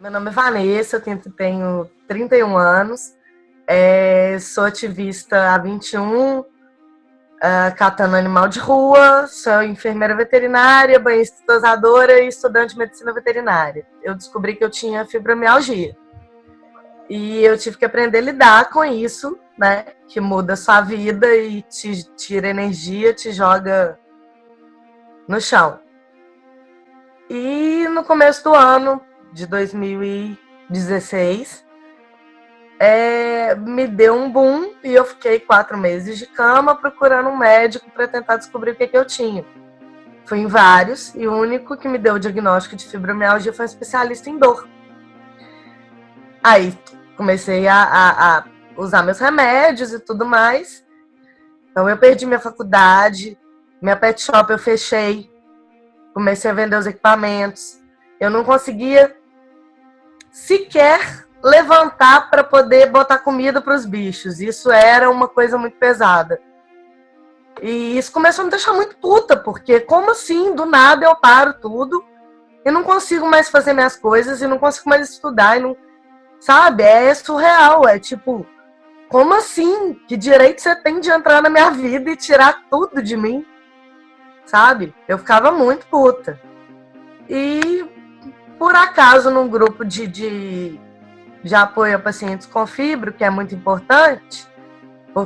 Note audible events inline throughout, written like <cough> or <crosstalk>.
Meu nome é Vanessa, eu tenho, tenho 31 anos, é, sou ativista há 21, uh, catando animal de rua, sou enfermeira veterinária, banhista dosadora e estudante de medicina veterinária. Eu descobri que eu tinha fibromialgia. E eu tive que aprender a lidar com isso, né? Que muda sua vida e te tira energia, te joga no chão. E no começo do ano, de 2016, é, me deu um boom e eu fiquei quatro meses de cama procurando um médico para tentar descobrir o que, que eu tinha. Fui em vários e o único que me deu o diagnóstico de fibromialgia foi um especialista em dor. Aí comecei a, a, a usar meus remédios e tudo mais. Então eu perdi minha faculdade, minha pet shop eu fechei, comecei a vender os equipamentos. Eu não conseguia sequer levantar para poder botar comida para os bichos. Isso era uma coisa muito pesada. E isso começou a me deixar muito puta, porque como assim, do nada eu paro tudo e não consigo mais fazer minhas coisas e não consigo mais estudar e não, sabe? É surreal, é tipo, como assim? Que direito você tem de entrar na minha vida e tirar tudo de mim? Sabe? Eu ficava muito puta. E por acaso, num grupo de, de, de apoio a pacientes com fibro, que é muito importante,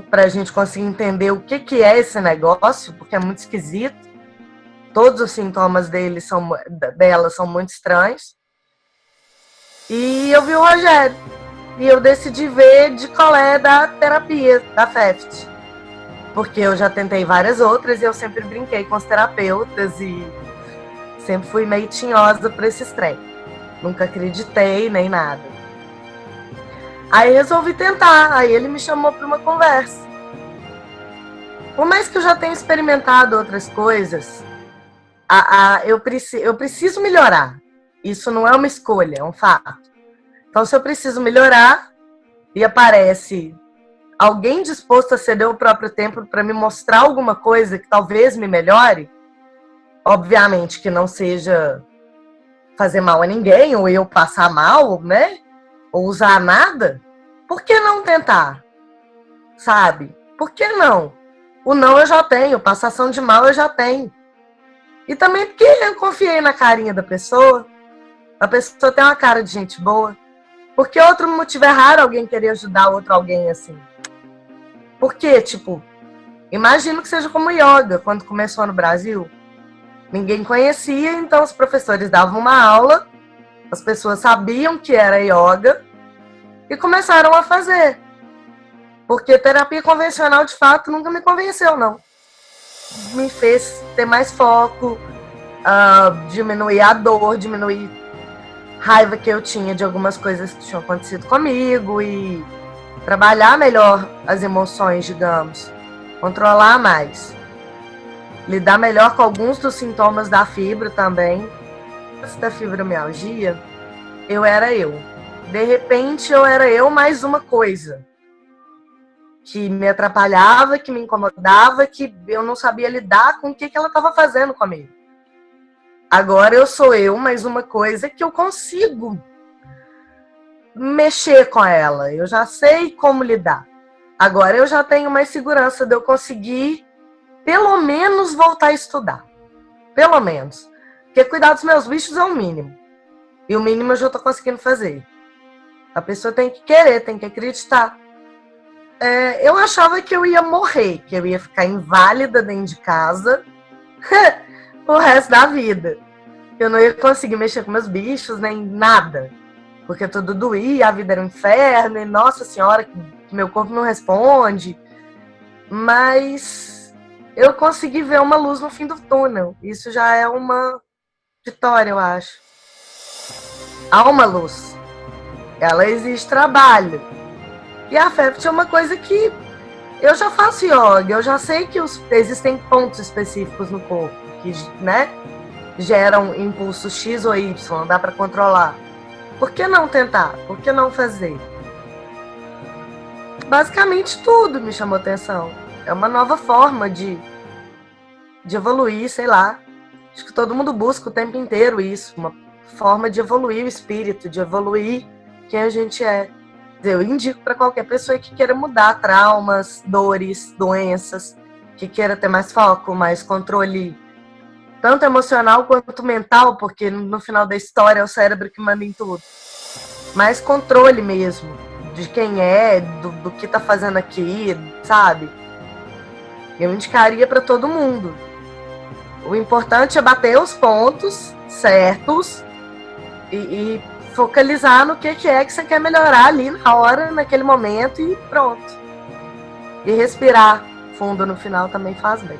para a gente conseguir entender o que, que é esse negócio, porque é muito esquisito. Todos os sintomas dele são, dela são muito estranhos. E eu vi o Rogério. E eu decidi ver de qual é da terapia, da FEFT. Porque eu já tentei várias outras e eu sempre brinquei com os terapeutas e Sempre fui meio tinhosa para esse trem. Nunca acreditei nem nada. Aí resolvi tentar. Aí ele me chamou para uma conversa. Por mais que eu já tenha experimentado outras coisas, a, a, eu, preci, eu preciso melhorar. Isso não é uma escolha, é um fato. Então, se eu preciso melhorar e aparece alguém disposto a ceder o próprio tempo para me mostrar alguma coisa que talvez me melhore, Obviamente que não seja fazer mal a ninguém, ou eu passar mal, né? Ou usar nada. Por que não tentar? Sabe? Por que não? O não eu já tenho, passação de mal eu já tenho. E também porque eu confiei na carinha da pessoa. A pessoa tem uma cara de gente boa. Porque outro motivo é raro alguém querer ajudar outro alguém assim. Porque, tipo, imagino que seja como yoga, quando começou no Brasil. Ninguém conhecia, então os professores davam uma aula, as pessoas sabiam que era yoga e começaram a fazer. Porque terapia convencional, de fato, nunca me convenceu, não. Me fez ter mais foco, uh, diminuir a dor, diminuir raiva que eu tinha de algumas coisas que tinham acontecido comigo e trabalhar melhor as emoções, digamos, controlar mais lidar melhor com alguns dos sintomas da fibra também. Antes da fibromialgia, eu era eu. De repente, eu era eu mais uma coisa que me atrapalhava, que me incomodava, que eu não sabia lidar com o que, que ela estava fazendo comigo. Agora eu sou eu mais uma coisa que eu consigo mexer com ela. Eu já sei como lidar. Agora eu já tenho mais segurança de eu conseguir pelo menos voltar a estudar. Pelo menos. Porque cuidar dos meus bichos é o mínimo. E o mínimo eu já estou conseguindo fazer. A pessoa tem que querer, tem que acreditar. É, eu achava que eu ia morrer, que eu ia ficar inválida dentro de casa <laughs> o resto da vida. Eu não ia conseguir mexer com meus bichos, nem nada. Porque tudo doía, a vida era um inferno, e nossa senhora, meu corpo não responde. Mas eu consegui ver uma luz no fim do túnel. Isso já é uma vitória, eu acho. Há uma luz. Ela existe trabalho. E a FEPT é uma coisa que eu já faço yoga, eu já sei que os, existem pontos específicos no corpo que, né, geram impulso X ou Y, dá para controlar. Por que não tentar? Por que não fazer? Basicamente tudo me chamou atenção. É uma nova forma de, de evoluir, sei lá. Acho que todo mundo busca o tempo inteiro isso, uma forma de evoluir o espírito, de evoluir quem a gente é. Eu indico para qualquer pessoa que queira mudar traumas, dores, doenças, que queira ter mais foco, mais controle, tanto emocional quanto mental, porque no final da história é o cérebro que manda em tudo. Mais controle mesmo, de quem é, do, do que tá fazendo aqui, sabe? Eu indicaria para todo mundo. O importante é bater os pontos certos e, e focalizar no que, que é que você quer melhorar ali na hora, naquele momento e pronto. E respirar fundo no final também faz bem.